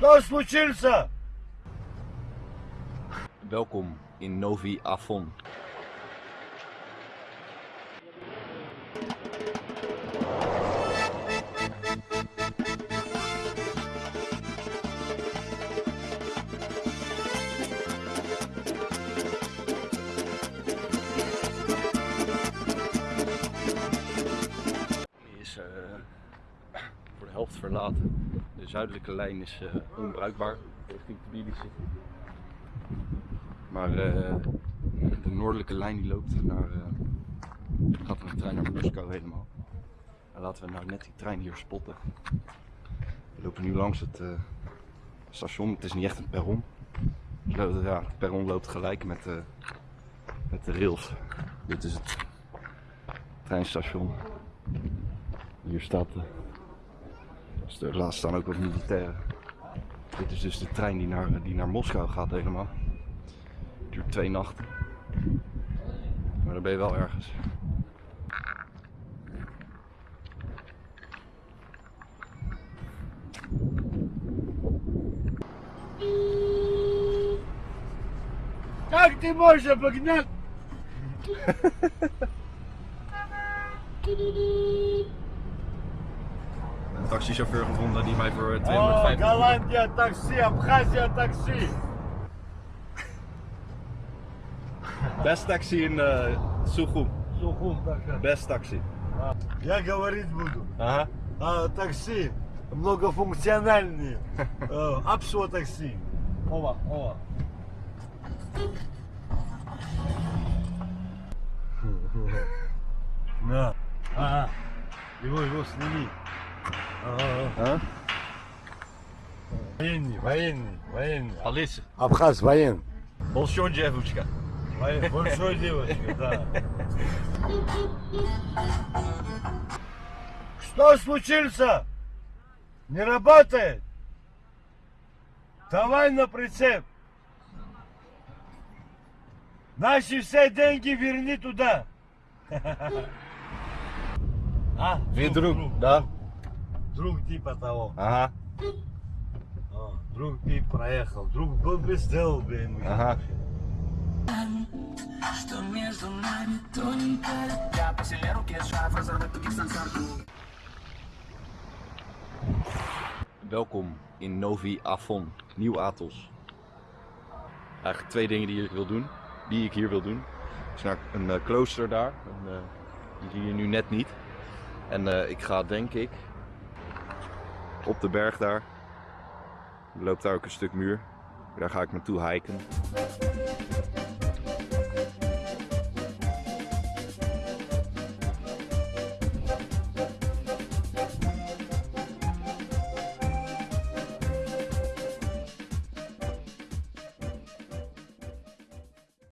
Что случился? Welkom in Novi Afon. Helft verlaten. De zuidelijke lijn is eh, onbruikbaar. Maar eh, de noordelijke lijn die loopt naar, eh, gaat er een trein naar Moskou helemaal. En laten we nou net die trein hier spotten. We lopen nu langs het station. Het is niet echt een perron. Ja, het perron loopt gelijk met, met de rails. Dit is het treinstation. Hier staat de. Dus er laatst staan ook wat militairen. Dit is dus de trein die naar, die naar Moskou gaat helemaal. Duurt twee nachten. Maar dan ben je wel ergens. Как ты можешь обогнать? Taxichauffeur gevonden die mij voor О, 250 Голландия такси, Абхазия такси. Best taxi in uh, Sukhum. Сухум такая. Best taxi. Я говорить буду. Aha. А, такси многофункциональные. Э, Апсо такси. Ова, ова. На. Ага. Его, его сними. Ага. Huh? Военный, военный, военный. Alice. Абхаз военный. Jevuchka. Воен- Большой девочка, да. Что случился? Не работает? Давай на прицеп. Наши все деньги верни туда. А? Weer druг, да? Друг типа того. Aha. А, Друг тип проехал. Друг был бы сделал бы ему. Ага. Что между нами тоненькая Я по силе руки сжав, разорвать тугих сансарку Welkom in Novi Afon, Nieuw Athos. Eigenlijk twee dingen die ik wil doen, die ik hier wil doen. Er is naar een eh, klooster daar, en, eh, die zie je nu net niet. En eh, ik ga denk ik op de berg daar. Loopt daar ook een stuk muur. Daar ga ik naartoe hiken.